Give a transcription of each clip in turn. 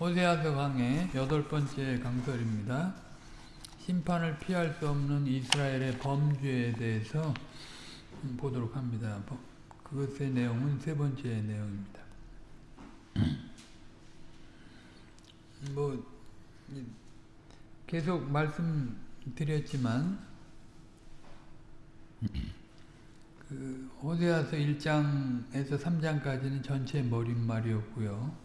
호세아서 강의 여덟 번째 강설입니다. 심판을 피할 수 없는 이스라엘의 범죄에 대해서 보도록 합니다. 그것의 내용은 세 번째 내용입니다. 뭐 계속 말씀드렸지만 그 호세아서 1장에서 3장까지는 전체 머릿말이었고요.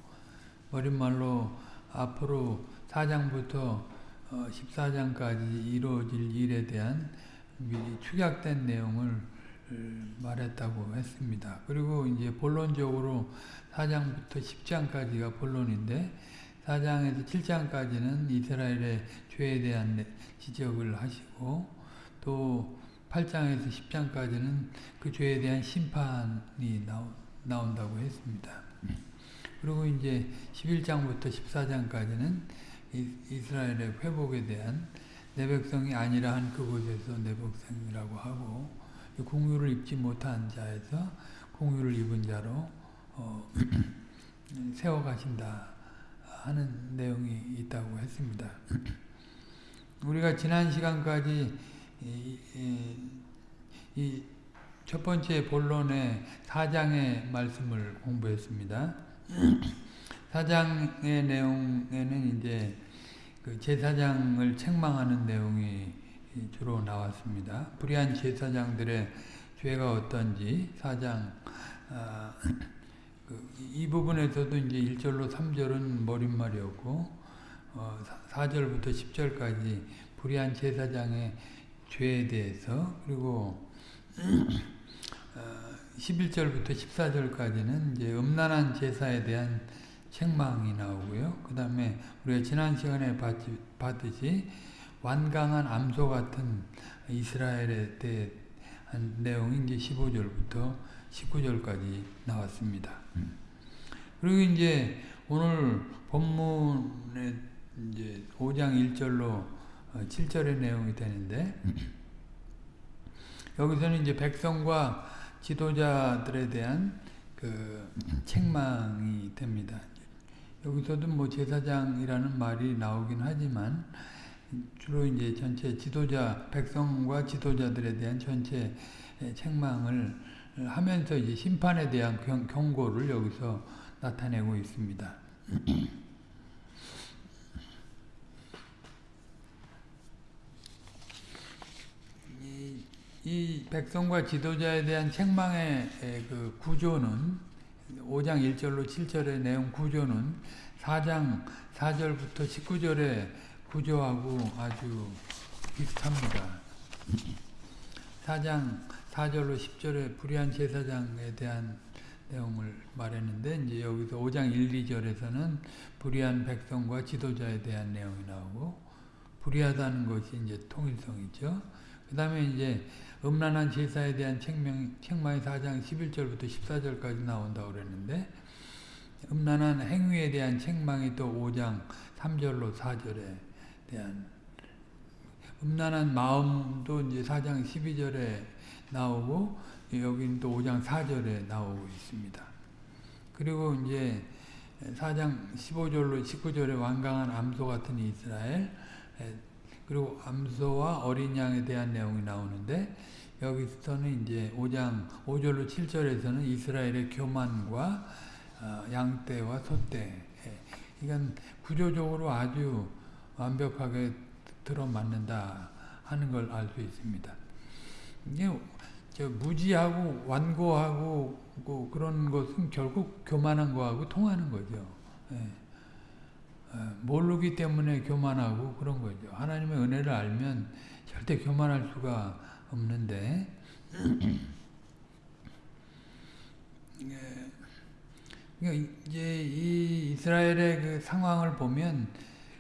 머릿말로 앞으로 4장부터 14장까지 이루어질 일에 대한 미리 축약된 내용을 말했다고 했습니다. 그리고 이제 본론적으로 4장부터 10장까지가 본론인데 4장에서 7장까지는 이스라엘의 죄에 대한 지적을 하시고 또 8장에서 10장까지는 그 죄에 대한 심판이 나온다고 했습니다. 그리고 이제 11장부터 14장까지는 이스라엘의 회복에 대한 내 백성이 아니라 한 그곳에서 내 백성이라고 하고 공유를 입지 못한 자에서 공유를 입은 자로 어, 세워가신다 하는 내용이 있다고 했습니다. 우리가 지난 시간까지 이 첫 번째 본론의 4장의 말씀을 공부했습니다. 사장의 내용에는 이제 그 제사장을 책망하는 내용이 주로 나왔습니다. 불의한 제사장들의 죄가 어떤지 사장 아, 그 이 부분에서도 이제 1절로 3절은 머릿말이었고 어, 4절부터 10절까지 불의한 제사장의 죄에 대해서 그리고 11절부터 14절까지는 이제 음란한 제사에 대한 책망이 나오고요. 그 다음에 우리가 지난 시간에 봤듯이 완강한 암소 같은 이스라엘에 대한 내용이 이제 15절부터 19절까지 나왔습니다. 그리고 이제 오늘 본문에 이제 5장 1절로 7절의 내용이 되는데 여기서는 이제 백성과 지도자들에 대한 그 책망이 됩니다. 여기서도 뭐 제사장이라는 말이 나오긴 하지만 주로 이제 전체 지도자 백성과 지도자들에 대한 전체 책망을 하면서 이제 심판에 대한 경, 경고를 여기서 나타내고 있습니다. 이, 이 백성과 지도자에 대한 책망의 그 구조는 5장 1절로 7절의 내용 구조는 4장 4절부터 19절의 구조하고 아주 비슷합니다. 4장 4절로 10절의 불의한 제사장에 대한 내용을 말했는데 이제 여기서 5장 1, 2절에서는 불의한 백성과 지도자에 대한 내용이 나오고 불의하다는 것이 이제 통일성이죠. 그 다음에 이제 음란한 제사에 대한 책명, 책망이 4장 11절부터 14절까지 나온다고 그랬는데 음란한 행위에 대한 책망이 또 5장 3절로 4절에 대한 음란한 마음도 이제 4장 12절에 나오고 여기는 또 5장 4절에 나오고 있습니다. 그리고 이제 4장 15절로 19절에 완강한 암소 같은 이스라엘 그리고 암소와 어린 양에 대한 내용이 나오는데 여기서는 이제 5장 5절로 7절에서는 이스라엘의 교만과 양떼와 소떼 이건 구조적으로 아주 완벽하게 들어맞는다 하는 걸 알 수 있습니다. 이게 무지하고 완고하고 뭐 그런 것은 결국 교만한 거하고 통하는 거죠. 예. 모르기 때문에 교만하고 그런 거죠. 하나님의 은혜를 알면 절대 교만할 수가 없는데 이제 이 이스라엘의 그 상황을 보면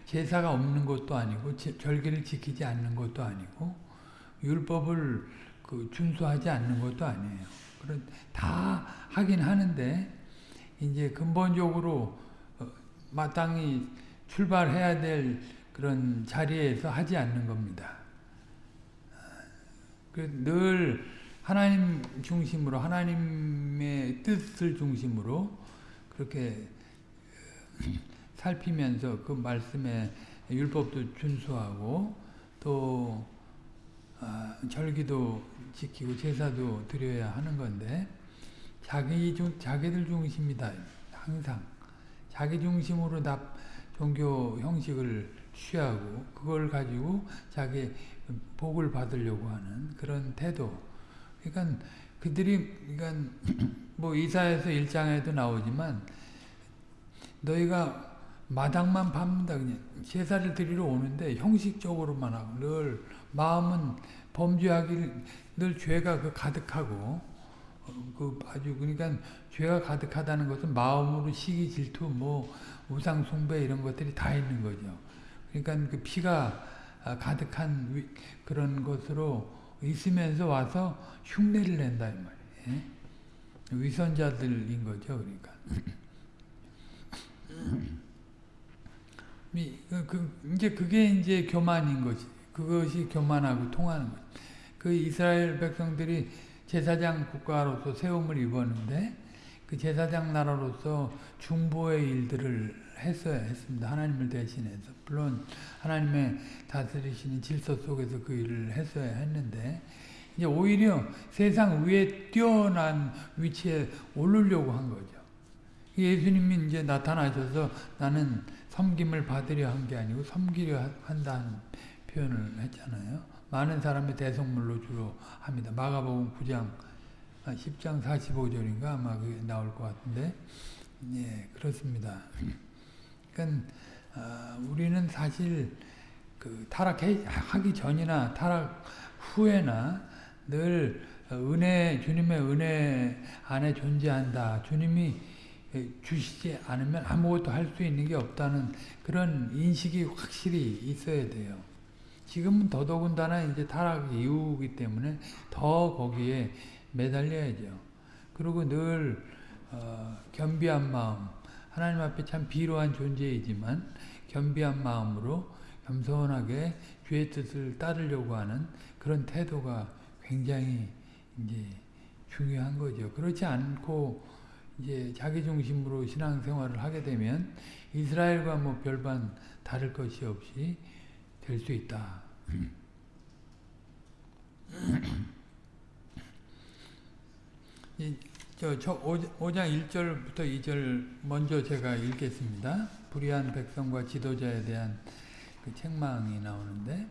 제사가 없는 것도 아니고 절기를 지키지 않는 것도 아니고 율법을 그 준수하지 않는 것도 아니에요. 그런 다 하긴 하는데 이제 근본적으로 마땅히 출발해야 될 그런 자리에서 하지 않는 겁니다. 늘 하나님 중심으로 하나님의 뜻을 중심으로 그렇게 살피면서 그 말씀에 율법도 준수하고 또 아, 절기도 지키고 제사도 드려야 하는 건데 자기 중 자기들 중심이다 항상 자기 중심으로 다 종교 형식을 취하고 그걸 가지고 자기 복을 받으려고 하는 그런 태도. 그러니까 그들이 그러니까 뭐 이사에서 일장에도 나오지만 너희가 마당만 밟는다 그냥 제사를 드리러 오는데 형식적으로만 하고 늘 마음은 범죄하기 늘 죄가 그 가득하고 어, 그 아주 그러니까 죄가 가득하다는 것은 마음으로 시기 질투 뭐 우상 숭배 이런 것들이 다 있는 거죠. 그러니까 그 피가 가득한 위, 그런 것으로 있으면서 와서 흉내를 낸다 이 말이에요. 위선자들인 거죠, 그러니까. 그, 그, 이제 그게 이제 교만인 거지. 그것이 교만하고 통하는 거지. 그 이스라엘 백성들이 제사장 국가로서 세움을 입었는데 그 제사장 나라로서 중보의 일들을 했어야 했습니다. 하나님을 대신해서. 물론 하나님의 다스리시는 질서 속에서 그 일을 했어야 했는데 이제 오히려 세상 위에 뛰어난 위치에 오르려고 한 거죠. 예수님이 이제 나타나셔서 나는 섬김을 받으려 한 게 아니고 섬기려 한다는 표현을 했잖아요. 많은 사람의 대성물로 주로 합니다. 마가복음 9장 10장 45절인가 아마 그게 나올 것 같은데 예 그렇습니다. 그러니까 어, 우리는 사실 그 타락하기 전이나 타락 후에나 늘 은혜 주님의 은혜 안에 존재한다. 주님이 주시지 않으면 아무것도 할 수 있는 게 없다는 그런 인식이 확실히 있어야 돼요. 지금은 더더군다나 이제 타락 이후이기 때문에 더 거기에 매달려야죠. 그리고 늘 어, 겸비한 마음, 하나님 앞에 참 비로한 존재이지만 겸비한 마음으로 겸손하게 주의 뜻을 따르려고 하는 그런 태도가 굉장히 이제 중요한 거죠. 그렇지 않고 이제 자기 중심으로 신앙생활을 하게 되면 이스라엘과 뭐 별반 다를 것이 없이 될 수 있다. 저, 저 5장 1절부터 2절 먼저 제가 읽겠습니다. 불의한 백성과 지도자에 대한 그 책망이 나오는데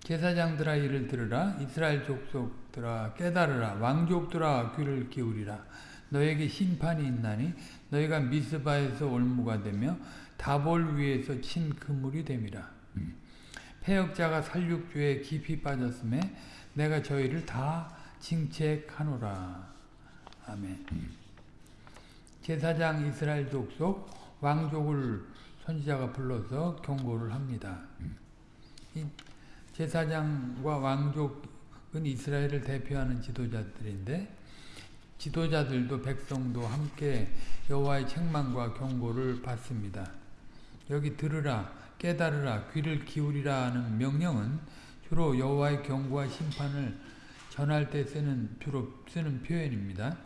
제사장들아 이를 들으라 이스라엘 족속들아 깨달으라 왕족들아 귀를 기울이라 너에게 심판이 있나니 너희가 미스바에서 올무가 되며 다볼 위에서 친 그물이 됨이라 폐역자가 살육주에 깊이 빠졌음에 내가 저희를 다 징책하노라. 아멘. 제사장 이스라엘 족속 왕족을 선지자가 불러서 경고를 합니다. 제사장과 왕족은 이스라엘을 대표하는 지도자들인데 지도자들도 백성도 함께 여호와의 책망과 경고를 받습니다. 여기 들으라 깨달으라 귀를 기울이라 하는 명령은 주로 여호와의 경고와 심판을 전할 때 쓰는 주로 쓰는 표현입니다.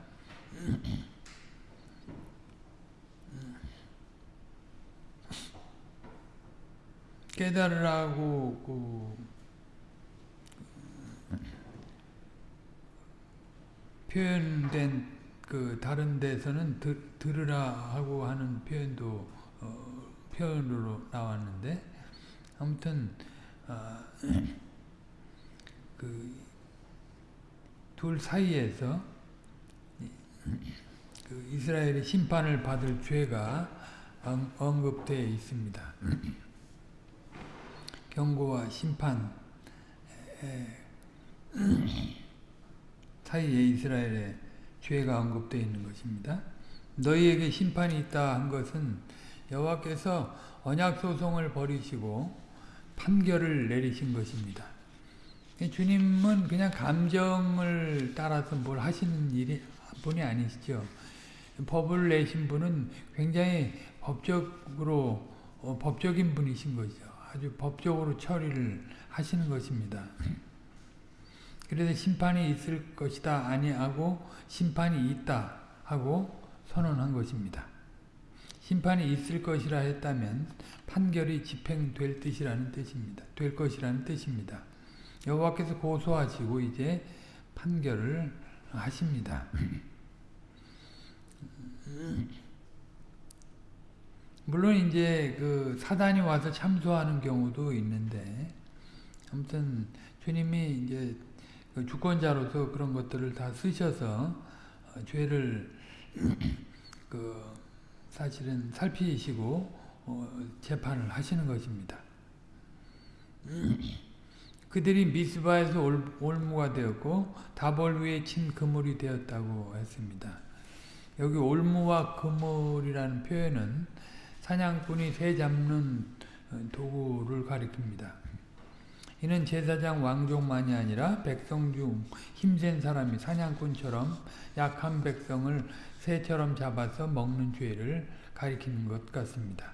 깨달으라고 그 표현된 그 다른 데서는 들, 들으라 하고 하는 표현도 어, 표현으로 나왔는데 아무튼 어, 그둘 사이에서 그 이스라엘의 심판을 받을 죄가 언급되어 있습니다. 경고와 심판 사이에 이스라엘의 죄가 언급되어 있는 것입니다. 너희에게 심판이 있다 한 것은 여호와께서 언약 소송을 버리시고 판결을 내리신 것입니다. 주님은 그냥 감정을 따라서 뭘 하시는 일이 분이 아니시죠. 법을 내신 분은 굉장히 법적으로 어, 법적인 분이신 거죠. 아주 법적으로 처리를 하시는 것입니다. 그래서 심판이 있을 것이다 아니하고 심판이 있다 하고 선언한 것입니다. 심판이 있을 것이라 했다면 판결이 집행될 뜻이라는 뜻입니다. 될 것이라는 뜻입니다. 여호와께서 고소하시고 이제 판결을 하십니다. 물론 이제 그 사단이 와서 참소하는 경우도 있는데 아무튼 주님이 이제 그 주권자로서 그런 것들을 다 쓰셔서 어, 죄를 그 사실은 살피시고 어, 재판을 하시는 것입니다. 그들이 미스바에서 올, 올무가 되었고 다볼 위에 친 그물이 되었다고 했습니다. 여기 올무와 그물이라는 표현은 사냥꾼이 새 잡는 어, 도구를 가리킵니다. 이는 제사장 왕족만이 아니라 백성 중 힘센 사람이 사냥꾼처럼 약한 백성을 새처럼 잡아서 먹는 죄를 가리키는 것 같습니다.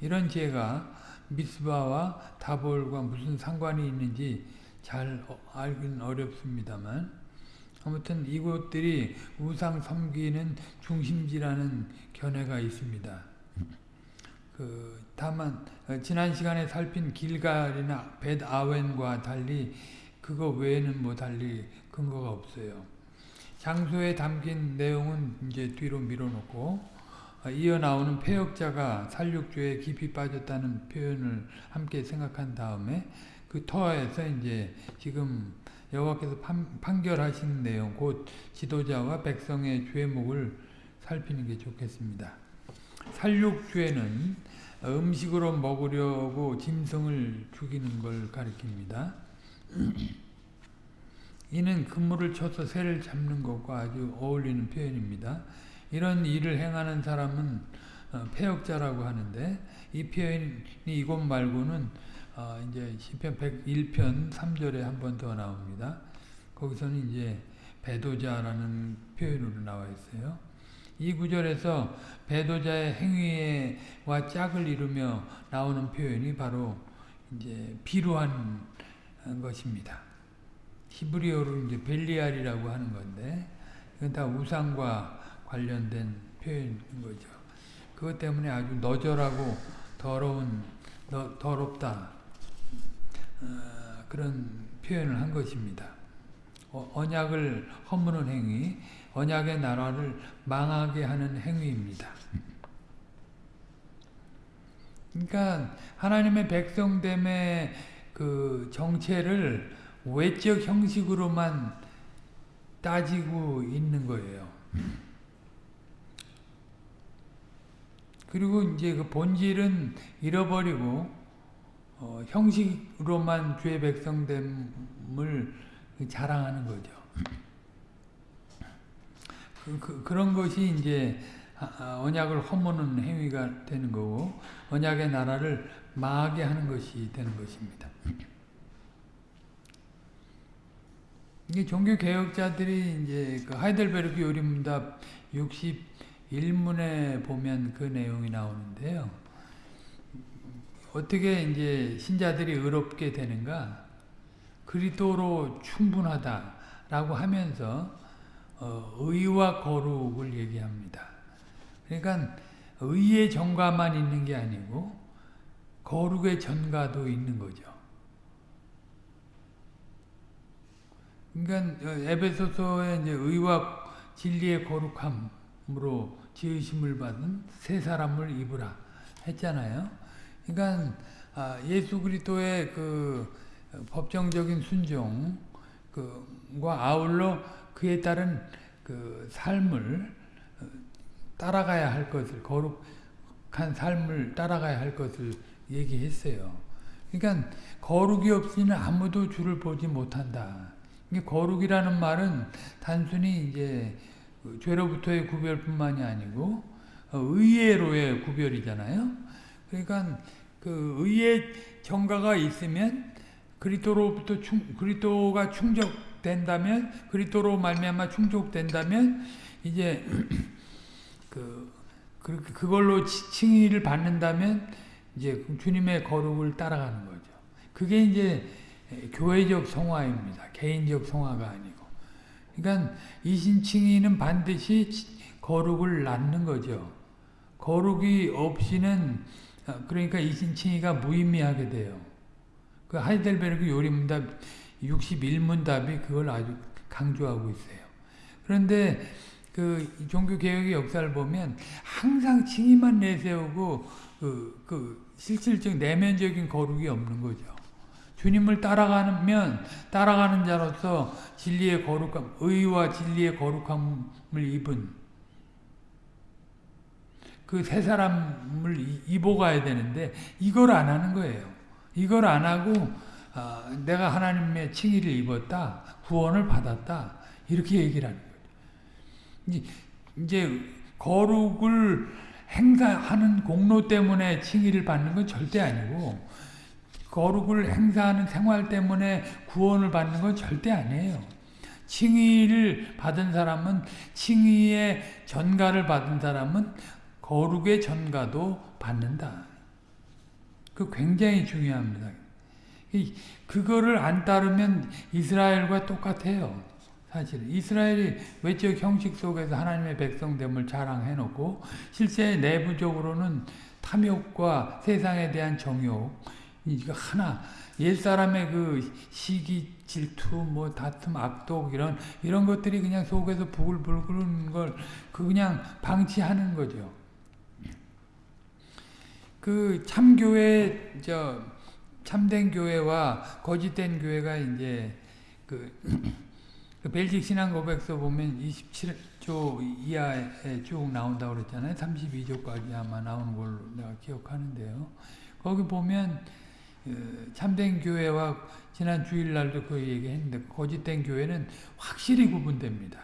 이런 죄가 미스바와 다볼과 무슨 상관이 있는지 잘 알긴 어렵습니다만 아무튼 이곳들이 우상 섬기는 중심지라는 견해가 있습니다. 그 다만 지난 시간에 살핀 길갈이나 벳아웬과 달리 그거 외에는 뭐 달리 근거가 없어요. 장소에 담긴 내용은 이제 뒤로 밀어놓고 이어 나오는 폐역자가 살육죄에 깊이 빠졌다는 표현을 함께 생각한 다음에 그 터에서 이제 지금 여호와께서 판결하신 내용 곧 지도자와 백성의 죄목을 살피는 게 좋겠습니다. 살육죄는 음식으로 먹으려고 짐승을 죽이는 걸 가리킵니다. 이는 그물을 쳐서 새를 잡는 것과 아주 어울리는 표현입니다. 이런 일을 행하는 사람은 어, 폐역자라고 하는데 이 표현이 이곳 말고는 어, 이제 시편 101편 3절에 한 번 더 나옵니다. 거기서는 이제 배도자라는 표현으로 나와 있어요. 이 구절에서 배도자의 행위와 짝을 이루며 나오는 표현이 바로 이제 비루한 것입니다. 히브리어로 이제 벨리알이라고 하는 건데 이건 다 우상과 관련된 표현인 거죠. 그것 때문에 아주 너절하고 더러운 더, 더럽다 어, 그런 표현을 한 것입니다. 어, 언약을 허무는 행위, 언약의 나라를 망하게 하는 행위입니다. 그러니까 하나님의 백성됨의 그 정체를 외적 형식으로만 따지고 있는 거예요. 그리고 이제 그 본질은 잃어버리고 어, 형식으로만 죄 백성됨을 자랑하는 거죠. 그, 그, 런 것이 이제 아, 아, 언약을 허무는 행위가 되는 거고 언약의 나라를 망하게 하는 것이 되는 것입니다. 이게 종교 개혁자들이 이제 그 하이델베르크 요리문답 61문에 보면 그 내용이 나오는데요. 어떻게 이제 신자들이 의롭게 되는가? 그리스도로 충분하다라고 하면서 어, 의와 거룩을 얘기합니다. 그러니까 의의 전가만 있는 게 아니고 거룩의 전가도 있는 거죠. 그러니까 에베소서의 이제 의와 진리의 거룩함으로 지으심을 받은 새 사람을 입으라 했잖아요. 그러니까 아, 예수 그리스도의 그 법정적인 순종 그과 아울러 그에 따른 그 삶을 따라가야 할 것을 거룩한 삶을 따라가야 할 것을 얘기했어요. 그러니까 거룩이 없이는 아무도 주를 보지 못한다. 거룩이라는 말은 단순히 이제 그 죄로부터의 구별뿐만이 아니고 어, 의예로의 구별이잖아요. 그러니까 그 의의 정가가 있으면 그리스도로부터 충, 그리스도가 충족 된다면 그리스도로 말미암아 충족된다면 이제 그, 그 그걸로 칭의를 받는다면 이제 주님의 거룩을 따라가는 거죠. 그게 이제 교회적 성화입니다. 개인적 성화가 아니고. 그러니까 이신칭의는 반드시 거룩을 낳는 거죠. 거룩이 없이는 아, 그러니까 이신칭의가 무의미하게 돼요. 그 하이델베르크 요리문답 61문답이 그걸 아주 강조하고 있어요. 그런데 그 종교 개혁의 역사를 보면 항상 칭의만 내세우고 그, 그 실질적 내면적인 거룩이 없는 거죠. 주님을 따라가면 따라가는 자로서 진리의 거룩함, 의와 진리의 거룩함을 입은 그 세 사람을 입어가야 되는데 이걸 안 하는 거예요. 이걸 안 하고 어, 내가 하나님의 칭의를 입었다, 구원을 받았다 이렇게 얘기를 하는 거예요. 이제 거룩을 행사하는 공로 때문에 칭의를 받는 건 절대 아니고 거룩을 행사하는 생활 때문에 구원을 받는 건 절대 아니에요. 칭의를 받은 사람은 칭의의 전가를 받은 사람은 거룩의 전가도 받는다. 그 굉장히 중요합니다. 그거를 안 따르면 이스라엘과 똑같아요. 사실 이스라엘이 외적 형식 속에서 하나님의 백성됨을 자랑해놓고 실제 내부적으로는 탐욕과 세상에 대한 정욕 이거 하나 옛사람의 그 시기 질투 뭐 다툼 악독 이런 이런 것들이 그냥 속에서 부글부글 걸그 그냥 방치하는 거죠. 그 참교회 저 참된 교회와 거짓된 교회가 이제 그, 그 벨직 신앙 고백서 보면 27조 이하에 쭉 나온다고 그랬잖아요. 32조까지 아마 나오는 걸로 내가 기억하는데요. 거기 보면 그 참된 교회와 지난 주일날도 그 얘기했는데 거짓된 교회는 확실히 구분됩니다.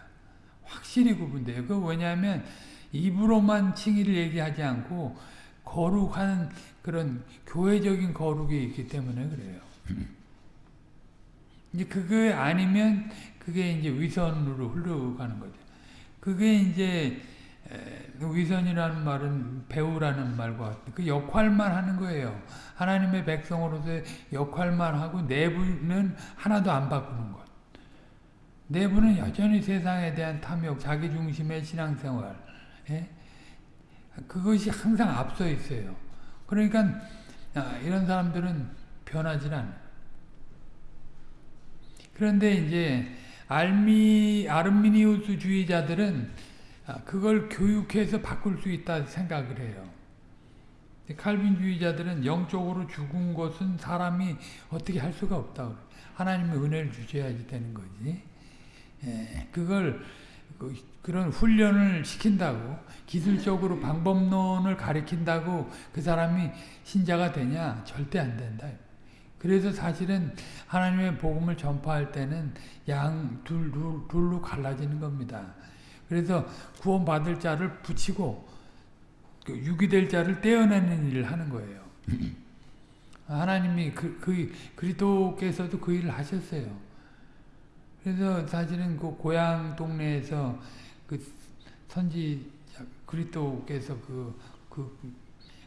확실히 구분돼요. 그 왜냐하면 입으로만 칭의를 얘기하지 않고 거룩한 그런 교회적인 거룩이 있기 때문에 그래요. 이제 그게 아니면 그게 이제 위선으로 흘러가는 거죠. 그게 이제 위선이라는 말은 배우라는 말과 그 역할만 하는 거예요. 하나님의 백성으로서의 역할만 하고 내부는 하나도 안 바꾸는 것. 내부는 여전히 세상에 대한 탐욕, 자기중심의 신앙생활. 예? 그것이 항상 앞서 있어요. 그러니까 아, 이런 사람들은 변하지 않아요. 그런데 이제 알미 아르미니우스 주의자들은 아, 그걸 교육해서 바꿀 수 있다 생각을 해요. 칼빈주의자들은 영적으로 죽은 것은 사람이 어떻게 할 수가 없다. 하나님의 은혜를 주셔야지 되는 거지. 예, 그걸 그, 그런 훈련을 시킨다고 기술적으로 방법론을 가리킨다고 그 사람이 신자가 되냐? 절대 안 된다. 그래서 사실은 하나님의 복음을 전파할 때는 양 둘, 둘, 둘로 갈라지는 겁니다. 그래서 구원받을 자를 붙이고 그 유기될 자를 떼어내는 일을 하는 거예요. 하나님이 그, 그 그리스도께서도 그 일을 하셨어요. 그래서 사실은 그 고향 동네에서 그 선지 그리스도께서 그, 그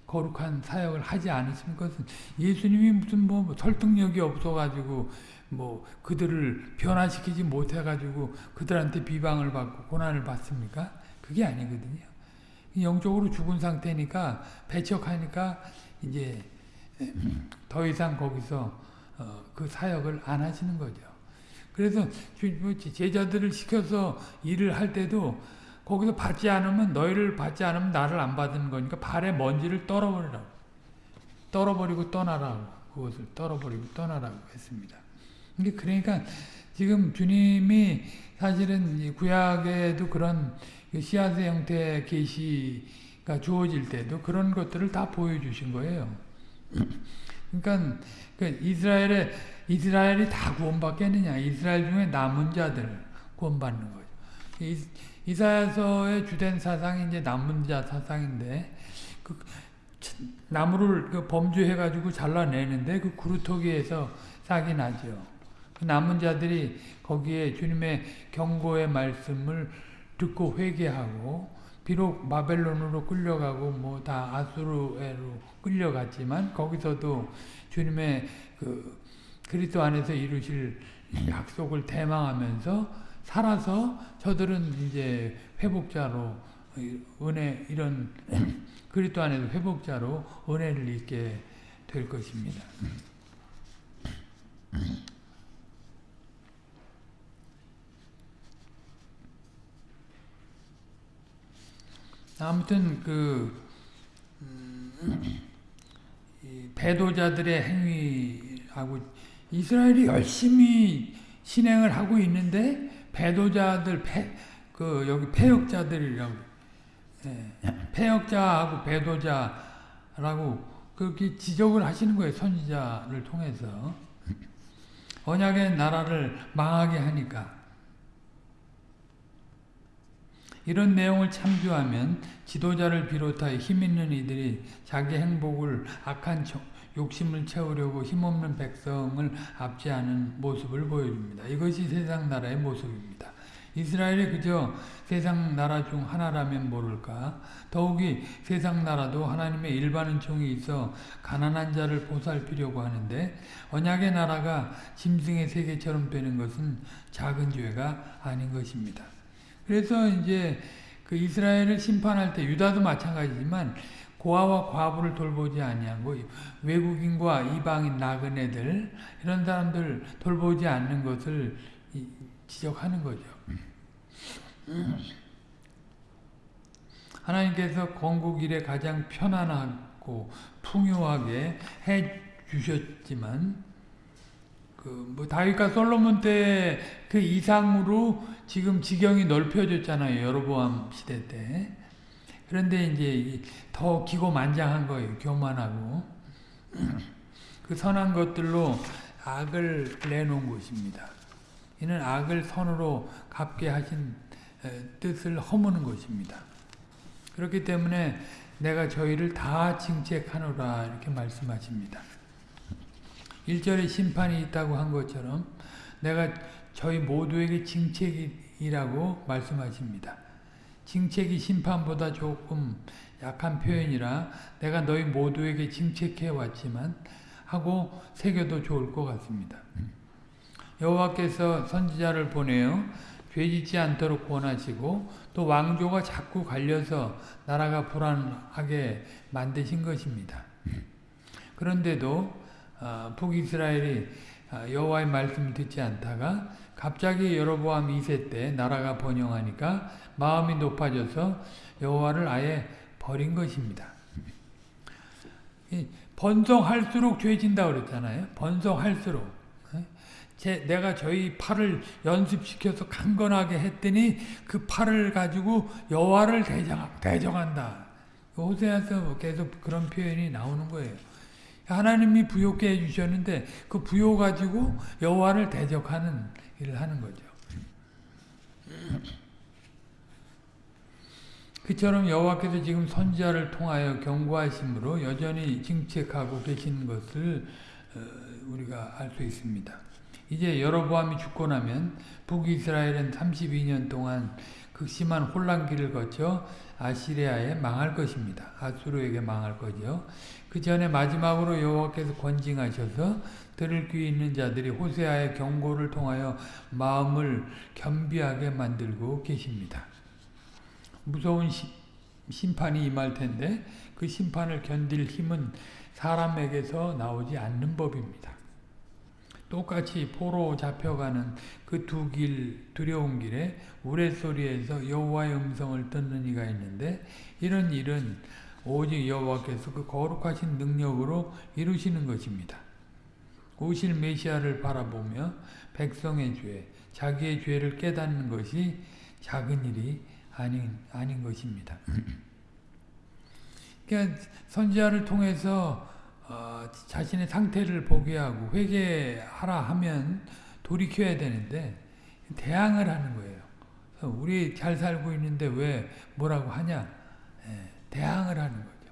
거룩한 사역을 하지 않으신 것은 예수님이 무슨 뭐 설득력이 없어가지고 뭐 그들을 변화시키지 못해가지고 그들한테 비방을 받고 고난을 받습니까? 그게 아니거든요. 영적으로 죽은 상태니까 배척하니까 이제 더 이상 거기서 어, 그 사역을 안 하시는 거죠. 그래서 뭐 제자들을 시켜서 일을 할 때도 거기서 받지 않으면 너희를 받지 않으면 나를 안 받는 거니까 발에 먼지를 떨어버리라고 떨어버리고 떠나라고 그것을 떨어버리고 떠나라고 했습니다. 그러니까 지금 주님이 사실은 구약에도 그런 그 씨앗의 형태 계시가 주어질 때도 그런 것들을 다 보여주신 거예요. 그러니까 그 이스라엘의 이스라엘이 다 구원받겠느냐? 이스라엘 중에 남은 자들 구원받는 거죠. 이, 사야서의 주된 사상이 이제 남은 자 사상인데 그 나무를 그 범죄해가지고 잘라내는데 그 구루터기에서 싹이 나죠. 그 남은 자들이 거기에 주님의 경고의 말씀을 듣고 회개하고 비록 바벨론으로 끌려가고 뭐 다 아수르로 끌려갔지만 거기서도 주님의 그 그리스도 안에서 이루실 약속을 대망하면서 살아서 저들은 이제 회복자로 은혜 이런 그리스도 안에서 회복자로 은혜를 입게 될 것입니다. 아무튼 그 음, 배도자들의 행위하고 이스라엘이 열심히 신행을 하고 있는데 배도자들 폐, 그 여기 폐역자들이라고. 예, 폐역자하고 배도자라고 그렇게 지적을 하시는 거예요 선지자를 통해서. 언약의 나라를 망하게 하니까. 이런 내용을 참조하면 지도자를 비롯하여 힘있는 이들이 자기 행복을 악한 욕심을 채우려고 힘없는 백성을 압제하는 모습을 보여줍니다. 이것이 세상 나라의 모습입니다. 이스라엘이 그저 세상 나라 중 하나라면 모를까 더욱이 세상 나라도 하나님의 일반 은총이 있어 가난한 자를 보살피려고 하는데 언약의 나라가 짐승의 세계처럼 되는 것은 작은 죄가 아닌 것입니다. 그래서 이제 그 이스라엘을 심판할 때 유다도 마찬가지지만 고아와 과부를 돌보지 아니하고 외국인과 이방인 나그네들 이런 사람들 돌보지 않는 것을 지적하는 거죠. 하나님께서 건국 이래 가장 편안하고 풍요하게 해 주셨지만 그뭐 다윗과 솔로몬 때 그 이상으로 지금 지경이 넓혀졌잖아요. 여로보암 시대 때. 그런데 이제 더 기고만장한 거예요. 교만하고. 그 선한 것들로 악을 내놓은 것입니다. 이는 악을 선으로 갚게 하신 뜻을 허무는 것입니다. 그렇기 때문에 내가 저희를 다 징책하노라 이렇게 말씀하십니다. 1절에 심판이 있다고 한 것처럼 내가 저희 모두에게 징책이라고 말씀하십니다. 징책이 심판보다 조금 약한 표현이라 내가 너희 모두에게 징책해 왔지만 하고 새겨도 좋을 것 같습니다. 여호와께서 선지자를 보내어 죄짓지 않도록 권하시고 또 왕조가 자꾸 갈려서 나라가 불안하게 만드신 것입니다. 그런데도 어, 북이스라엘이 어, 여호와의 말씀을 듣지 않다가 갑자기 여로보암 2세 때 나라가 번영하니까 마음이 높아져서 여호와를 아예 버린 것입니다. 번성할수록 죄진다 그랬잖아요. 번성할수록. 제, 내가 저희 팔을 연습시켜서 강건하게 했더니 그 팔을 가지고 여호와를 대정, 대정한다. 호세아서 계속 그런 표현이 나오는 거예요. 하나님이 부요케 해주셨는데 그 부요 가지고 여호와를 대적하는 일을 하는 거죠. 그처럼 여호와께서 지금 선지자를 통하여 경고하심으로 여전히 징책하고 계신 것을 어, 우리가 알 수 있습니다. 이제 여로보암이 죽고 나면 북이스라엘은 32년 동안 극심한 혼란기를 거쳐 아시리아에 망할 것입니다. 아수르에게 망할 거죠. 그 전에 마지막으로 여호와께서 권징하셔서 들을 귀 있는 자들이 호세아의 경고를 통하여 마음을 겸비하게 만들고 계십니다. 무서운 시, 심판이 임할 텐데 그 심판을 견딜 힘은 사람에게서 나오지 않는 법입니다. 똑같이 포로 잡혀가는 그 두 길 두려운 길에 우레소리에서 여호와의 음성을 듣는 이가 있는데 이런 일은 오직 여호와께서 그 거룩하신 능력으로 이루시는 것입니다. 오실 메시아를 바라보며 백성의 죄, 자기의 죄를 깨닫는 것이 작은 일이 아닌 아닌 것입니다. 그러니까 선지자를 통해서 어, 자신의 상태를 보게 하고 회개하라 하면 돌이켜야 되는데 대항을 하는 거예요. 우리 잘 살고 있는데 왜 뭐라고 하냐? 예, 대항을 하는 거죠.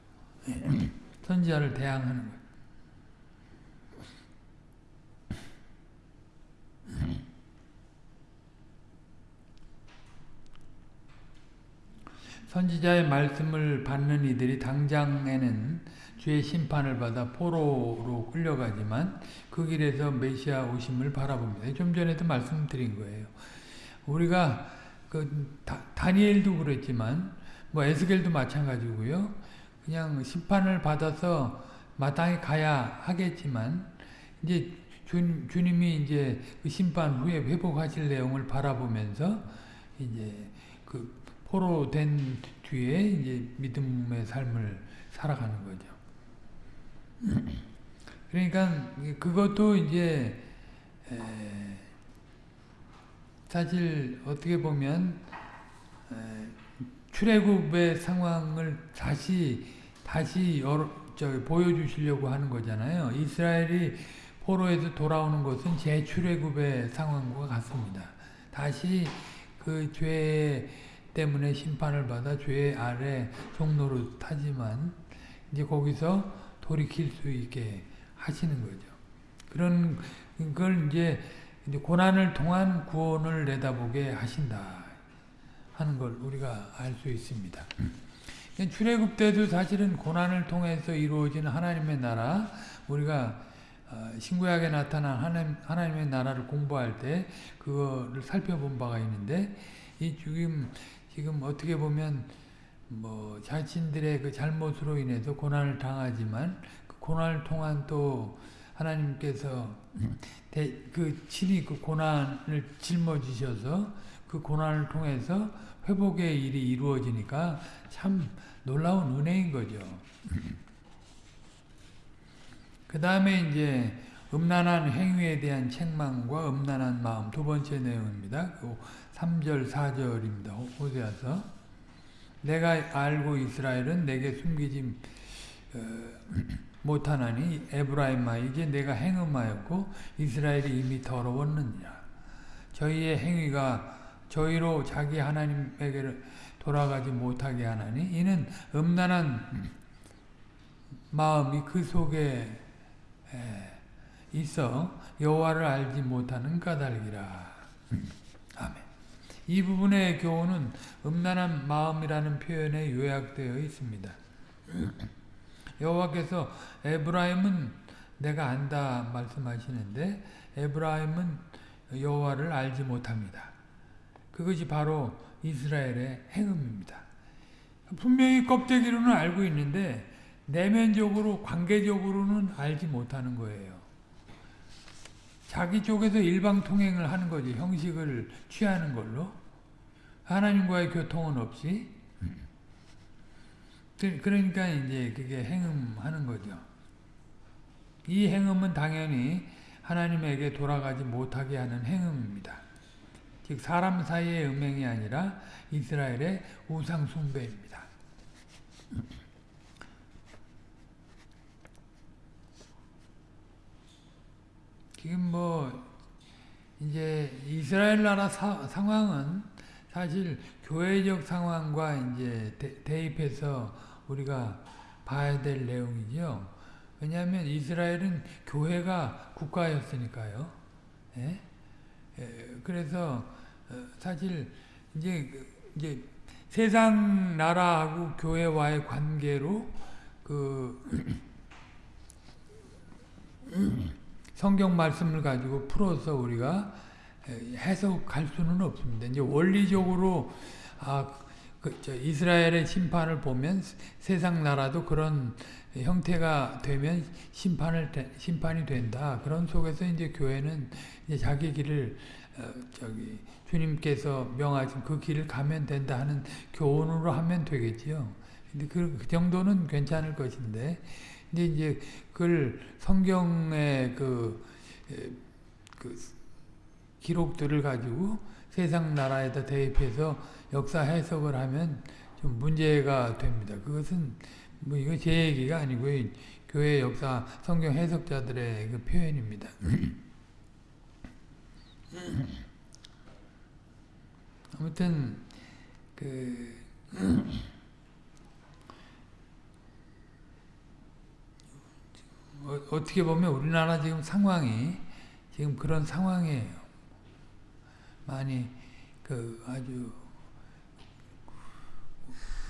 예, 선지자를 대항하는 거예요. 선지자의 말씀을 받는 이들이 당장에는 죄의 심판을 받아 포로로 끌려가지만 그 길에서 메시아 오심을 바라봅니다. 좀 전에도 말씀드린 거예요. 우리가 그 다, 니엘도 그랬지만 뭐 에스겔도 마찬가지고요. 그냥 심판을 받아서 마땅히 가야 하겠지만 이제 주, 주님이 이제 그 심판 후에 회복하실 내용을 바라보면서 이제 그 포로 된 뒤에 이제 믿음의 삶을 살아가는 거죠. 그러니까 그것도 이제 사실 어떻게 보면 출애굽의 상황을 다시 다시 여러, 보여주시려고 하는 거잖아요. 이스라엘이 포로에서 돌아오는 것은 재출애굽의 상황과 같습니다. 다시 그 죄 때문에 심판을 받아 죄 아래 종로로 타지만 이제 거기서 돌이킬 수 있게 하시는 거죠. 그런 걸 이제 고난을 통한 구원을 내다보게 하신다 하는 걸 우리가 알 수 있습니다. 출애굽 때도 사실은 고난을 통해서 이루어진 하나님의 나라 우리가 신구약에 나타난 하나님, 하나님의 나라를 공부할 때 그거를 살펴본 바가 있는데 이 지금 지금 어떻게 보면 뭐 자신들의 그 잘못으로 인해서 고난을 당하지만 그 고난을 통한 또 하나님께서 대, 그 친히 그 고난을 짊어지셔서 그 고난을 통해서 회복의 일이 이루어지니까 참 놀라운 은혜인 거죠. 그 다음에 이제 음란한 행위에 대한 책망과 음란한 마음 두 번째 내용입니다. 3절 4절입니다. 호세아서 내가 알고 이스라엘은 내게 숨기지 어, 못하나니 에브라임아 이제 내가 행음하였고 이스라엘이 이미 더러웠느니라. 저희의 행위가 저희로 자기 하나님에게 돌아가지 못하게 하나니 이는 음란한 마음이 그 속에 있어 여호와를 알지 못하는 까닭이라. 이 부분의 교훈은 음란한 마음이라는 표현에 요약되어 있습니다. 여호와께서 에브라임은 내가 안다 말씀하시는데 에브라임은 여호와를 알지 못합니다. 그것이 바로 이스라엘의 행음입니다. 분명히 껍데기로는 알고 있는데 내면적으로 관계적으로는 알지 못하는 거예요. 자기 쪽에서 일방 통행을 하는 거지 형식을 취하는 걸로 하나님과의 교통은 없이 그러니까 이제 그게 행음하는 거죠. 이 행음은 당연히 하나님에게 돌아가지 못하게 하는 행음입니다. 즉 사람 사이의 음행이 아니라 이스라엘의 우상 숭배입니다. 지금 뭐 이제 이스라엘 나라 사, 상황은 사실 교회적 상황과 이제 대, 입해서 우리가 봐야 될 내용이죠. 왜냐하면 이스라엘은 교회가 국가였으니까요. 예? 예, 그래서 어, 사실 이제 이제 세상 나라하고 교회와의 관계로 그 성경 말씀을 가지고 풀어서 우리가 해석할 수는 없습니다. 이제 원리적으로 아, 그, 이스라엘의 심판을 보면 세상 나라도 그런 형태가 되면 심판을 심판이 된다. 그런 속에서 이제 교회는 이제 자기 길을 어, 저기 주님께서 명하신 그 길을 가면 된다 하는 교훈으로 하면 되겠지요. 근데 그, 그 정도는 괜찮을 것인데 근데 이제 그걸 성경의 그, 그 기록들을 가지고 세상 나라에다 대입해서 역사 해석을 하면 좀 문제가 됩니다. 그것은 뭐 이거 제 얘기가 아니고 교회 역사 성경 해석자들의 그 표현입니다. 아무튼 그 어, 어떻게 보면 우리나라 지금 상황이 지금 그런 상황이에요. 많이 그 아주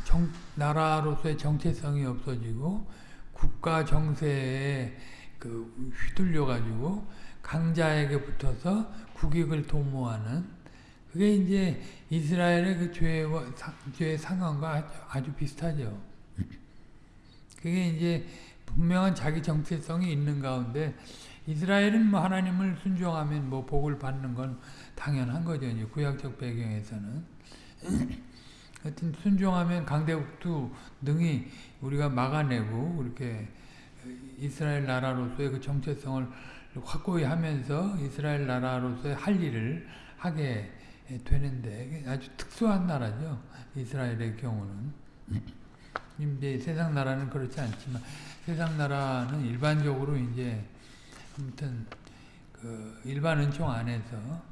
정, 나라로서의 정체성이 없어지고 국가 정세에 그 휘둘려 가지고 강자에게 붙어서 국익을 도모하는 그게 이제 이스라엘의 그 죄와 죄의 상황과 아주, 아주 비슷하죠. 그게 이제 분명한 자기 정체성이 있는 가운데 이스라엘은 뭐 하나님을 순종하면 뭐 복을 받는 건 당연한 거죠. 이제 구약적 배경에서는. 하여튼 순종하면 강대국도 능히 우리가 막아내고 이렇게 이스라엘 나라로서의 그 정체성을 확고히 하면서 이스라엘 나라로서의 할 일을 하게 되는데 아주 특수한 나라죠. 이스라엘의 경우는. 이제 세상 나라는 그렇지 않지만 세상 나라는 일반적으로 이제 아무튼 그 일반 은총 안에서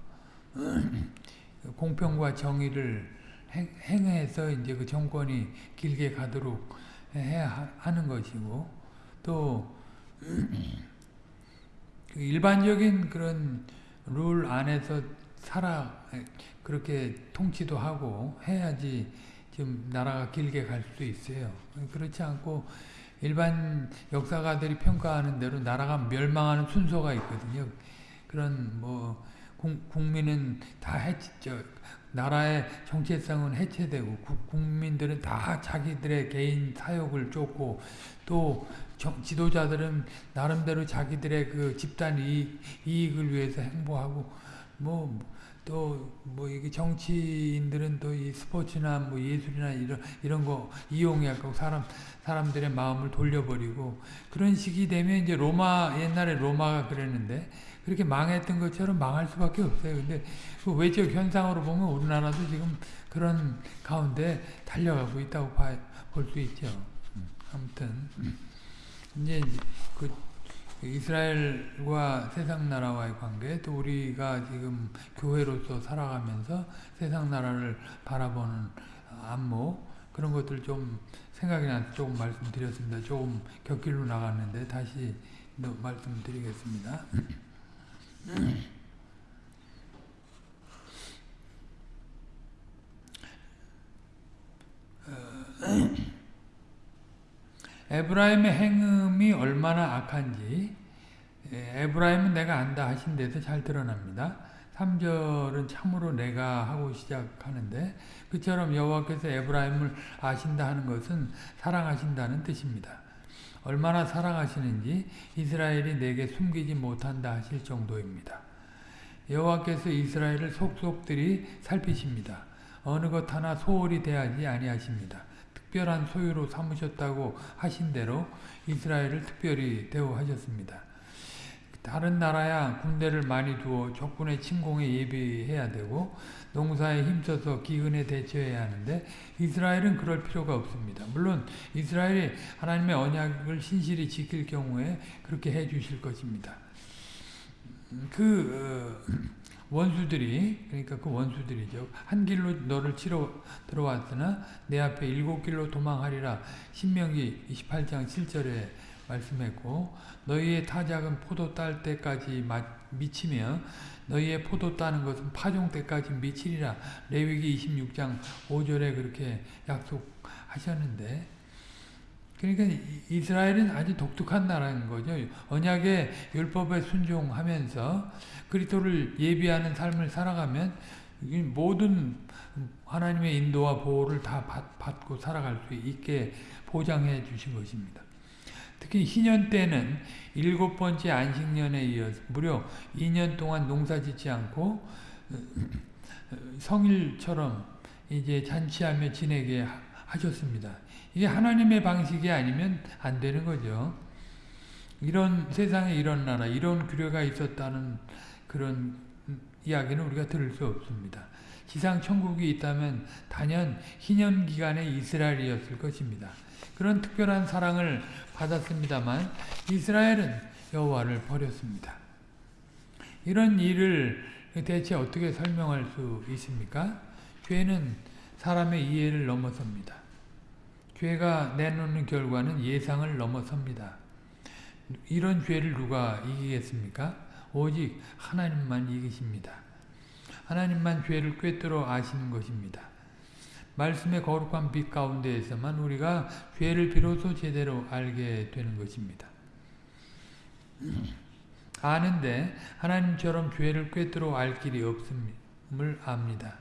공평과 정의를 행, 해서 이제 그 정권이 길게 가도록 해야 하는 것이고 또그 일반적인 그런 룰 안에서 살아 그렇게 통치도 하고 해야지 좀 나라가 길게 갈 수도 있어요. 그렇지 않고 일반 역사가들이 평가하는 대로 나라가 멸망하는 순서가 있거든요. 그런 뭐 국민은 다 해치죠. 나라의 정체성은 해체되고 국민들은 다 자기들의 개인 사욕을 쫓고 또 지도자들은 나름대로 자기들의 그 집단 이익, 이익을 위해서 행보하고 뭐 또뭐 이게 정치인들은 또 이 스포츠나 뭐 예술이나 이런 이런 거 이용해 갖고 사람 사람들의 마음을 돌려버리고 그런 식이 되면 이제 로마 옛날에 로마가 그랬는데 그렇게 망했던 것처럼 망할 수밖에 없어요. 근데 그 외적 현상으로 보면 우리나라도 지금 그런 가운데 달려가고 있다고 볼 수 있죠. 음, 아무튼 이제 그 이스라엘과 세상 나라와의 관계 또 우리가 지금 교회로서 살아가면서 세상 나라를 바라보는 안목 그런 것들 좀 생각이 나서 조금 말씀드렸습니다. 조금 곁길로 나갔는데 다시 말씀드리겠습니다. 에브라임의 행음이 얼마나 악한지 에브라임은 내가 안다 하신 데서 잘 드러납니다. 3절은 참으로 내가 하고 시작하는데 그처럼 여호와께서 에브라임을 아신다 하는 것은 사랑하신다는 뜻입니다. 얼마나 사랑하시는지 이스라엘이 내게 숨기지 못한다 하실 정도입니다. 여호와께서 이스라엘을 속속들이 살피십니다. 어느 것 하나 소홀히 대하지 아니하십니다. 특별한 소유로 삼으셨다고 하신 대로 이스라엘을 특별히 대우하셨습니다. 다른 나라야 군대를 많이 두어 적군의 침공에 예비해야 되고 농사에 힘써서 기근에 대처해야 하는데 이스라엘은 그럴 필요가 없습니다. 물론 이스라엘이 하나님의 언약을 신실히 지킬 경우에 그렇게 해 주실 것입니다. 그 어, 원수들이 그러니까 그 원수들이죠. 한 길로 너를 치러 들어왔으나 내 앞에 일곱 길로 도망하리라. 신명기 28장 7절에 말씀했고 너희의 타작은 포도 딸 때까지 미치며 너희의 포도 따는 것은 파종 때까지 미치리라. 레위기 26장 5절에 그렇게 약속하셨는데 그러니까 이스라엘은 아주 독특한 나라인 거죠. 언약의 율법에 순종하면서 그리스도를 예비하는 삶을 살아가면 모든 하나님의 인도와 보호를 다 받 고 살아갈 수 있게 보장해 주신 것입니다. 특히 희년 때는 일곱 번째 안식년에 이어서 무려 2년 동안 농사 짓지 않고 성일처럼 이제 잔치하며 지내게 하셨습니다. 이게 하나님의 방식이 아니면 안 되는 거죠. 이런 세상에 이런 나라, 이런 규례가 있었다는 그런 이야기는 우리가 들을 수 없습니다. 지상 천국이 있다면 단연 희년 기간의 이스라엘이었을 것입니다. 그런 특별한 사랑을 받았습니다만 이스라엘은 여호와를 버렸습니다. 이런 일을 대체 어떻게 설명할 수 있습니까? 죄는 사람의 이해를 넘어섭니다. 죄가 내놓는 결과는 예상을 넘어섭니다. 이런 죄를 누가 이기겠습니까? 오직 하나님만 이기십니다. 하나님만 죄를 꿰뚫어 아시는 것입니다. 말씀의 거룩한 빛 가운데에서만 우리가 죄를 비로소 제대로 알게 되는 것입니다. 아는데 하나님처럼 죄를 꿰뚫어 알 길이 없음을 압니다.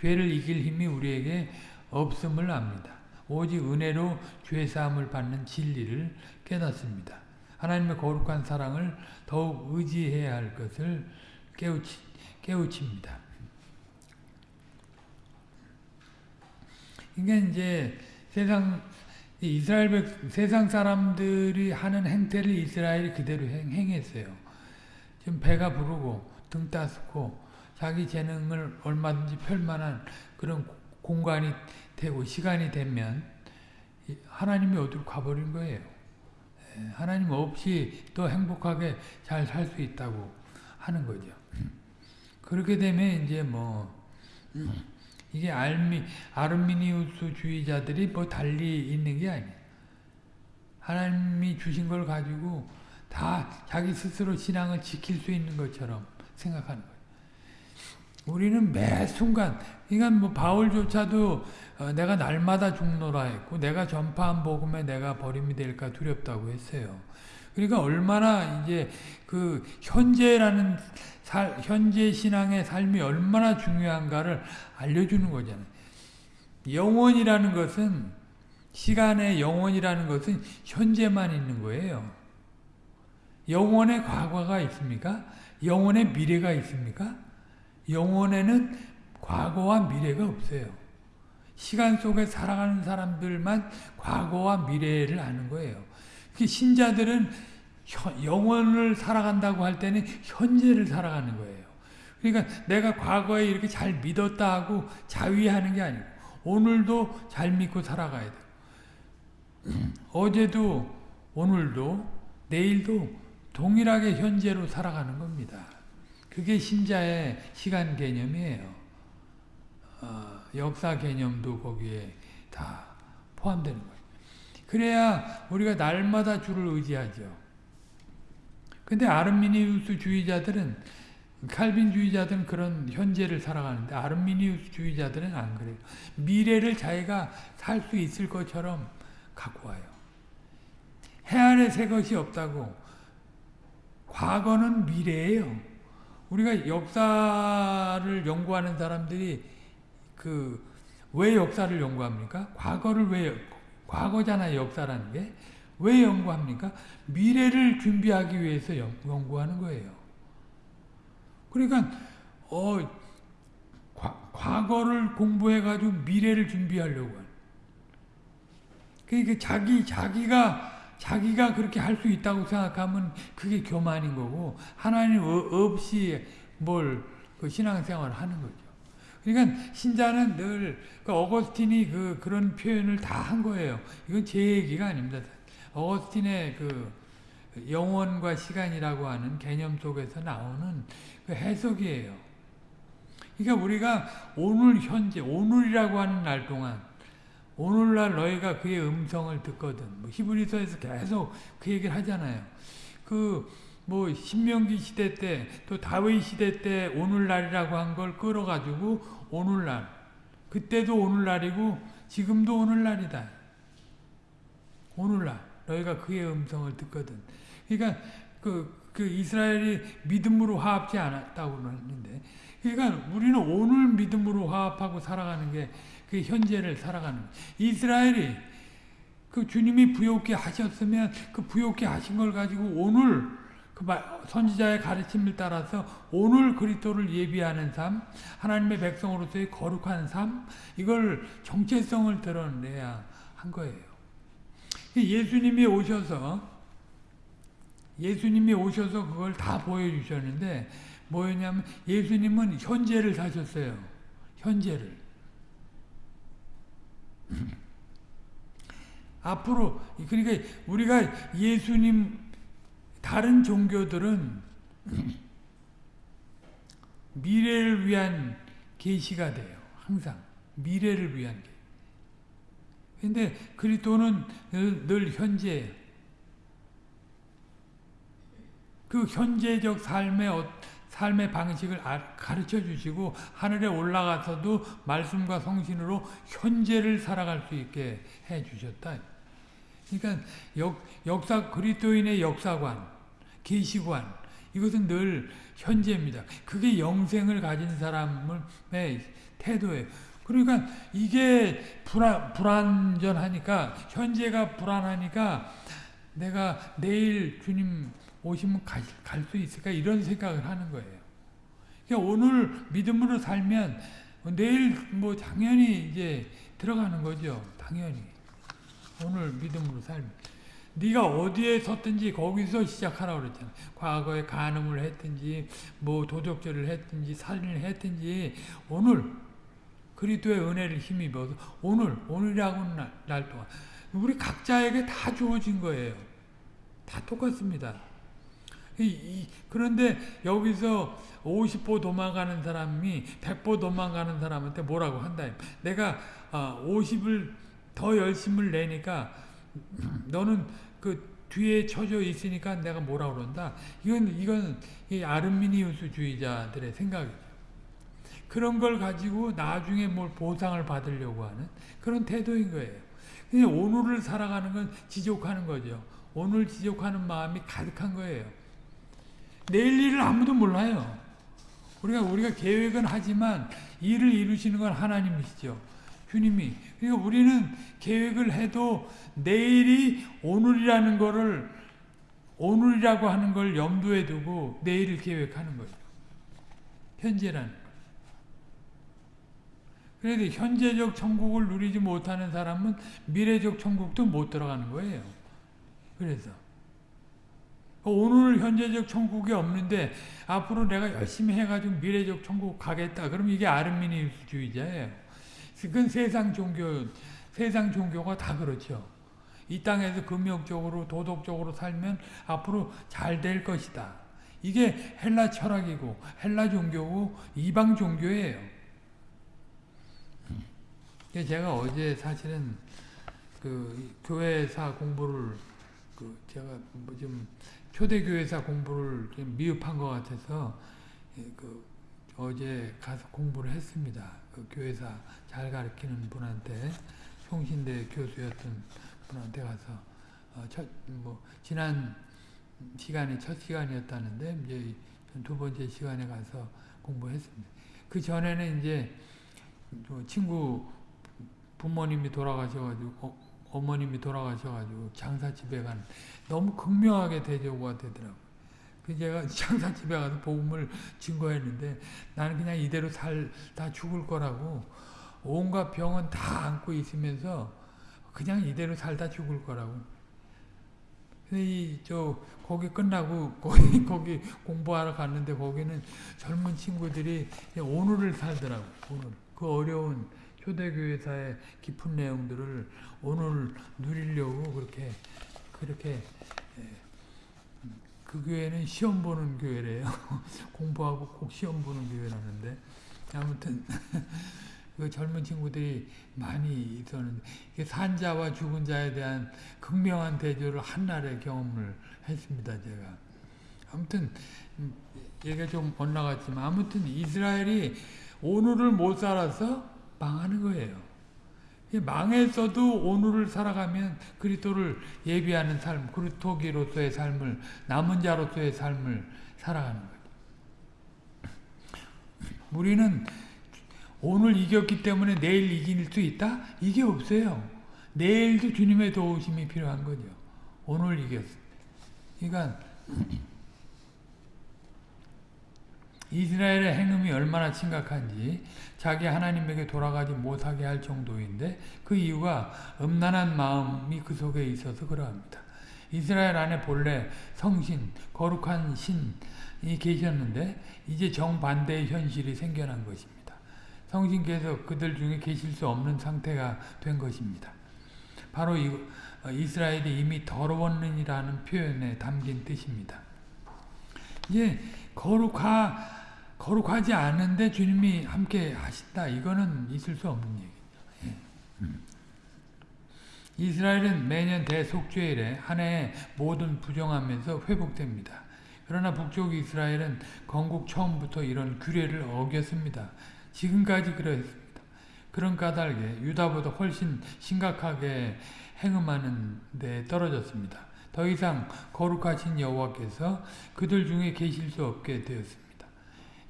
죄를 이길 힘이 우리에게 없음을 압니다. 오직 은혜로 죄 사함을 받는 진리를 깨닫습니다. 하나님의 거룩한 사랑을 더욱 의지해야 할 것을 깨우치, 깨우칩니다. 이게 이제 세상 이스라엘 백, 세상 사람들이 하는 행태를 이스라엘이 그대로 행, 행했어요. 지금 배가 부르고 등 따스고 자기 재능을 얼마든지 펼만한 그런 공간이 되고 시간이 되면 하나님이 어디로 가버린 거예요. 예, 하나님 없이 또 행복하게 잘 살 수 있다고 하는 거죠. 그렇게 되면 이제 뭐 이게 알미 아르미니우스 주의자들이 뭐 달리 있는 게 아니에요. 하나님이 주신 걸 가지고 다 자기 스스로 신앙을 지킬 수 있는 것처럼 생각하는 거예요. 우리는 매 순간, 그러니까 뭐 바울조차도 어, 내가 날마다 죽노라 했고, 내가 전파한 복음에 내가 버림이 될까 두렵다고 했어요. 그러니까 얼마나 이제 그 현재라는 살, 현재 신앙의 삶이 얼마나 중요한가를 알려주는 거잖아요. 영원이라는 것은 시간의 영원이라는 것은 현재만 있는 거예요. 영원의 과거가 있습니까? 영원의 미래가 있습니까? 영원에는 과거와 미래가 없어요. 시간 속에 살아가는 사람들만 과거와 미래를 아는 거예요. 신자들은 영원을 살아간다고 할 때는 현재를 살아가는 거예요. 그러니까 내가 과거에 이렇게 잘 믿었다 하고 자위하는 게 아니고 오늘도 잘 믿고 살아가야 돼요. 어제도 오늘도 내일도 동일하게 현재로 살아가는 겁니다. 그게 신자의 시간 개념이에요. 어, 역사 개념도 거기에 다 포함되는 거예요. 그래야 우리가 날마다 주를 의지하죠. 근데 아르미니우스 주의자들은 칼빈주의자들은 그런 현재를 살아가는데 아르미니우스 주의자들은 안 그래요. 미래를 자기가 살 수 있을 것처럼 갖고 와요. 해 아래 새 것이 없다고. 과거는 미래예요. 우리가 역사를 연구하는 사람들이 그 왜 역사를 연구합니까? 과거를 왜 과거잖아요, 역사라는 게. 왜 연구합니까? 미래를 준비하기 위해서 연구하는 거예요. 그러니까 어 과, 과거를 공부해 가지고 미래를 준비하려고 그러니까 자기 자기가 자기가 그렇게 할 수 있다고 생각하면 그게 교만인 거고 하나님 없이 뭘 그 신앙생활을 하는 거죠. 그러니까 신자는 늘 그 어거스틴이 그 그런 표현을 다 한 거예요. 이건 제 얘기가 아닙니다. 어거스틴의 그 영원과 시간이라고 하는 개념 속에서 나오는 그 해석이에요. 그러니까 우리가 오늘 현재 오늘이라고 하는 날 동안 오늘날 너희가 그의 음성을 듣거든. 뭐 히브리서에서 계속 그 얘기를 하잖아요. 그 뭐 신명기 시대 때 또 다윗 시대 때 오늘날이라고 한 걸 끌어가지고 오늘날 그때도 오늘날이고 지금도 오늘날이다. 오늘날 너희가 그의 음성을 듣거든. 그러니까 그, 그 이스라엘이 믿음으로 화합지 않았다고 그러는데 그러니까 우리는 오늘 믿음으로 화합하고 살아가는 게 그 현재를 살아가는 이스라엘이 그 주님이 부욕게 하셨으면 그 부욕게 하신 걸 가지고 오늘 그 선지자의 가르침을 따라서 오늘 그리스도를 예비하는 삶, 하나님의 백성으로서의 거룩한 삶, 이걸 정체성을 드러내야 한 거예요. 예수님이 오셔서 예수님이 오셔서 그걸 다 보여주셨는데 뭐였냐면 예수님은 현재를 사셨어요. 현재를. 앞으로 그러니까 우리가 예수님 다른 종교들은 미래를 위한 계시가 돼요. 항상 미래를 위한 계. 근데 그리스도는 늘, 늘 현재 그 현재적 삶의 어, 삶의 방식을 가르쳐 주시고 하늘에 올라가서도 말씀과 성신으로 현재를 살아갈 수 있게 해 주셨다. 그러니까 역, 역사 그리스도인의 역사관, 계시관 이것은 늘 현재입니다. 그게 영생을 가진 사람의 태도예요. 그러니까 이게 불안, 불안전하니까 현재가 불안하니까 내가 내일 주님 오시면 갈 수 있을까 이런 생각을 하는 거예요. 그러니까 오늘 믿음으로 살면 내일 뭐 당연히 이제 들어가는 거죠. 당연히 오늘 믿음으로 살면 네가 어디에 섰든지 거기서 시작하라고 그랬잖아. 과거에 간음을 했든지 뭐 도적질을 했든지 살인을 했든지 오늘 그리스도의 은혜를 힘입어서 오늘 오늘이라고 날, 날 동안 우리 각자에게 다 주어진 거예요. 다 똑같습니다. 이, 이, 그런데 여기서 50보 도망가는 사람이 100보 도망가는 사람한테 뭐라고 한다. 내가 어, 50을 더 열심을 내니까 너는 그 뒤에 처져 있으니까 내가 뭐라 그런다. 이건 이건 이 아르미니우스주의자들의 생각이죠. 그런 걸 가지고 나중에 뭘 보상을 받으려고 하는 그런 태도인 거예요. 그냥 오늘을 살아가는 건 지족하는 거죠. 오늘 지족하는 마음이 가득한 거예요. 내일 일을 아무도 몰라요. 우리가 우리가 계획은 하지만 일을 이루시는 건 하나님이시죠. 주님이. 그러니까 우리는 계획을 해도 내일이 오늘이라는 거를 오늘이라고 하는 걸 염두에 두고 내일을 계획하는 거죠. 현재라는 그래도 현재적 천국을 누리지 못하는 사람은 미래적 천국도 못 들어가는 거예요. 그래서 오늘 현재적 천국이 없는데 앞으로 내가 열심히 해가지고 미래적 천국 가겠다. 그럼 이게 아르미니주의자예요. 그건 세상 종교, 세상 종교가 다 그렇죠. 이 땅에서 금욕적으로 도덕적으로 살면 앞으로 잘 될 것이다. 이게 헬라 철학이고 헬라 종교고 이방 종교예요. 제가 어제 사실은 그 교회사 공부를 그 제가 뭐 좀 초대 교회사 공부를 좀 미흡한 것 같아서 그 어제 가서 공부를 했습니다. 그 교회사 잘 가르치는 분한테 총신대 교수였던 분한테 가서 어 첫뭐 지난 시간이 첫 시간이었다는데 이제 두 번째 시간에 가서 공부했습니다. 그 전에는 이제 친구 부모님이 돌아가셔가지고 어, 어머님이 돌아가셔가지고 장사집에 간 너무 극명하게 대조가 되더라고요. 그 제가 장사집에 가서 복음을 증거했는데 나는 그냥 이대로 살 다 죽을 거라고 온갖 병은 다 안고 있으면서 그냥 이대로 살다 죽을 거라고. 이저 거기 끝나고 거기 거기 공부하러 갔는데 거기는 젊은 친구들이 오늘을 살더라고. 오늘 그 어려운 초대교회사의 깊은 내용들을 오늘 누리려고 그렇게 그렇게 그 교회는 시험 보는 교회래요. 공부하고 꼭 시험 보는 교회라는데 아무튼 그 젊은 친구들이 많이 있었는데 산자와 죽은 자에 대한 극명한 대조를 한날에 경험을 했습니다. 제가 아무튼 얘기가 좀 엇나갔지만 아무튼 이스라엘이 오늘을 못 살아서 망하는 거예요. 망했어도 오늘을 살아가면 그리스도를 예비하는 삶, 그리스도기로서의 삶을 남은 자로서의 삶을 살아가는 거예요. 우리는 오늘 이겼기 때문에 내일 이길 수 있다? 이게 없어요. 내일도 주님의 도우심이 필요한 거죠. 오늘 이겼어. 그러니까 이스라엘의 행음이 얼마나 심각한지 자기 하나님에게 돌아가지 못하게 할 정도인데 그 이유가 음란한 마음이 그 속에 있어서 그러합니다. 이스라엘 안에 본래 성신, 거룩한 신이 계셨는데 이제 정반대의 현실이 생겨난 것입니다. 성신께서 그들 중에 계실 수 없는 상태가 된 것입니다. 바로 이, 이스라엘이 이미 더러웠느니라는 표현에 담긴 뜻입니다. 이제 거룩하 거룩하지 않은데 주님이 함께 하신다. 이거는 있을 수 없는 얘기죠. 예. 음. 이스라엘은 매년 대속죄일에 한 해에 모든 부정하면서 회복됩니다. 그러나 북쪽 이스라엘은 건국 처음부터 이런 규례를 어겼습니다. 지금까지 그랬습니다. 그런 까닭에 유다보다 훨씬 심각하게 행음하는 데 떨어졌습니다. 더 이상 거룩하신 여호와께서 그들 중에 계실 수 없게 되었습니다.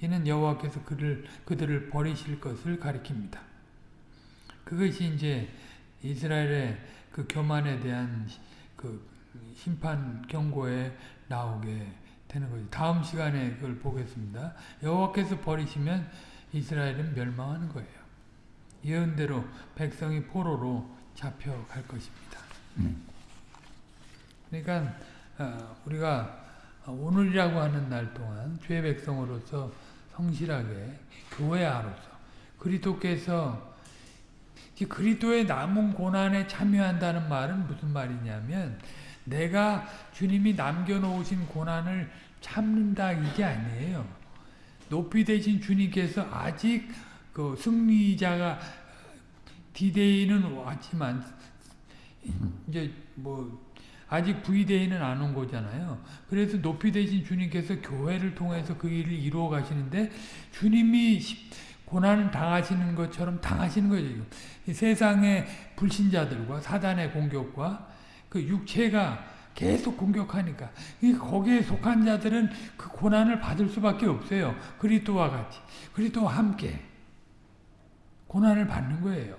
이는 여호와께서 그를 그들을 버리실 것을 가리킵니다. 그것이 이제 이스라엘의 그 교만에 대한 그 심판 경고에 나오게 되는 거죠. 다음 시간에 그걸 보겠습니다. 여호와께서 버리시면 이스라엘은 멸망하는 거예요. 예언대로 백성이 포로로 잡혀갈 것입니다. 그러니까 어, 우리가 오늘이라고 하는 날 동안 주의 백성으로서 성실하게 교회 아로서 그리스도께서 그리스도의 남은 고난에 참여한다는 말은 무슨 말이냐면 내가 주님이 남겨놓으신 고난을 참는다 이게 아니에요. 높이 되신 주님께서 아직 그 승리자가 디데이는 왔지만 이제 뭐 아직 V데이는 안 온 거잖아요. 그래서 높이 되신 주님께서 교회를 통해서 그 일을 이루어 가시는데 주님이 고난을 당하시는 것처럼 당하시는 거죠. 세상의 불신자들과 사단의 공격과 그 육체가 계속 공격하니까 거기에 속한 자들은 그 고난을 받을 수밖에 없어요. 그리스도와 같이 그리스도와 함께 고난을 받는 거예요.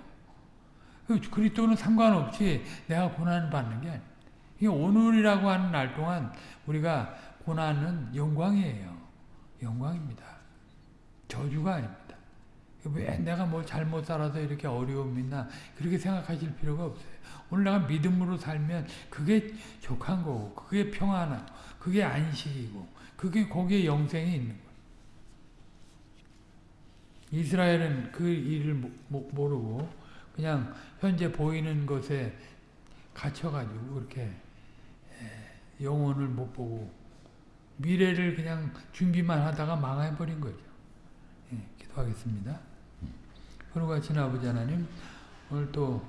그 그리스도는 상관없이 내가 고난을 받는 게 아니에요. 오늘이라고 하는 날 동안 우리가 고난은 영광이에요. 영광입니다. 저주가 아닙니다. 왜 내가 뭐 잘못 살아서 이렇게 어려움이 있나 그렇게 생각하실 필요가 없어요. 오늘 내가 믿음으로 살면 그게 족한 거고 그게 평안하고 그게 안식이고 그게 거기에 영생이 있는. 이스라엘은 그 일을 모르고 그냥 현재 보이는 것에 갇혀가지고 그렇게 영혼을 못 보고 미래를 그냥 준비만 하다가 망해버린 거죠. 예, 기도하겠습니다. 그러고 신 아버지 하나님 오늘 또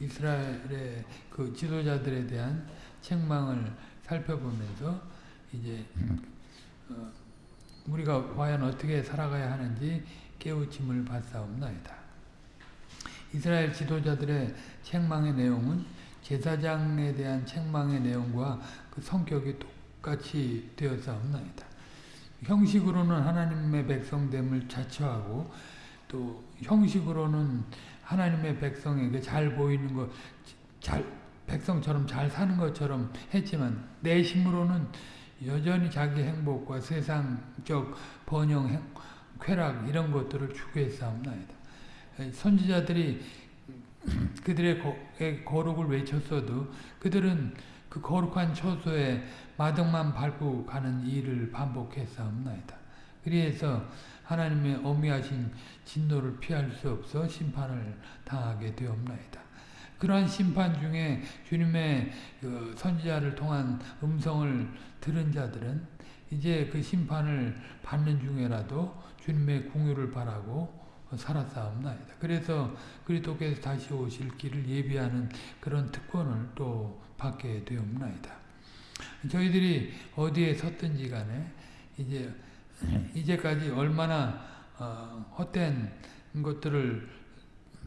이스라엘의 그 지도자들에 대한 책망을 살펴보면서 이제 어, 우리가 과연 어떻게 살아가야 하는지 깨우침을 받사옵나이다. 이스라엘 지도자들의 책망의 내용은 제사장에 대한 책망의 내용과 그 성격이 똑같이 되었사옵나이다. 형식으로는 하나님의 백성됨을 자처하고 또 형식으로는 하나님의 백성에게 잘 보이는 것, 잘 백성처럼 잘 사는 것처럼 했지만 내심으로는 여전히 자기 행복과 세상적 번영, 쾌락 이런 것들을 추구했사옵나이다. 선지자들이 그들의 거룩을 외쳤어도 그들은 그 거룩한 처소에 마등만 밟고 가는 일을 반복했사옵나이다. 그래서 하나님의 어미하신 진노를 피할 수 없어 심판을 당하게 되옵나이다. 그러한 심판 중에 주님의 그 선지자를 통한 음성을 들은 자들은 이제 그 심판을 받는 중에라도 주님의 궁유를 바라고 살았사옵나이다. 그래서 그리스도께서 다시 오실 길을 예비하는 그런 특권을 또 받게 되옵나이다. 저희들이 어디에 섰든지 간에 이제 이제까지 얼마나 어, 헛된 것들을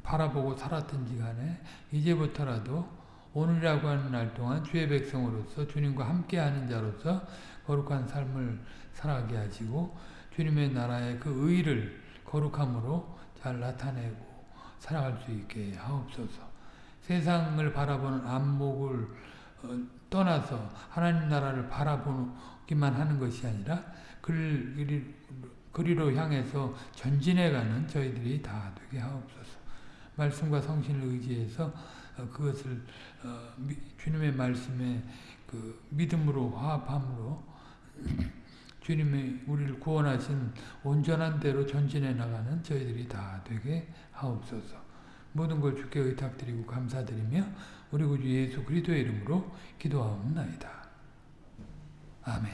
바라보고 살았든지 간에 이제부터라도 오늘이라고 하는 날 동안 주의 백성으로서 주님과 함께하는 자로서 거룩한 삶을 살아가게 하시고 주님의 나라의 그 의를 거룩함으로 잘 나타내고 살아갈 수 있게 하옵소서. 세상을 바라보는 안목을 어, 떠나서 하나님 나라를 바라보기만 하는 것이 아니라 그리, 그리로 향해서 전진해가는 저희들이 다 되게 하옵소서. 말씀과 성신을 의지해서 어, 그것을 어, 주님의 말씀에 그 믿음으로 화합함으로 주님이 우리를 구원하신 온전한 대로 전진해 나가는 저희들이 다 되게 하옵소서. 모든 걸 주께 의탁드리고 감사드리며 우리 구주 예수 그리스도의 이름으로 기도하옵나이다. 아멘.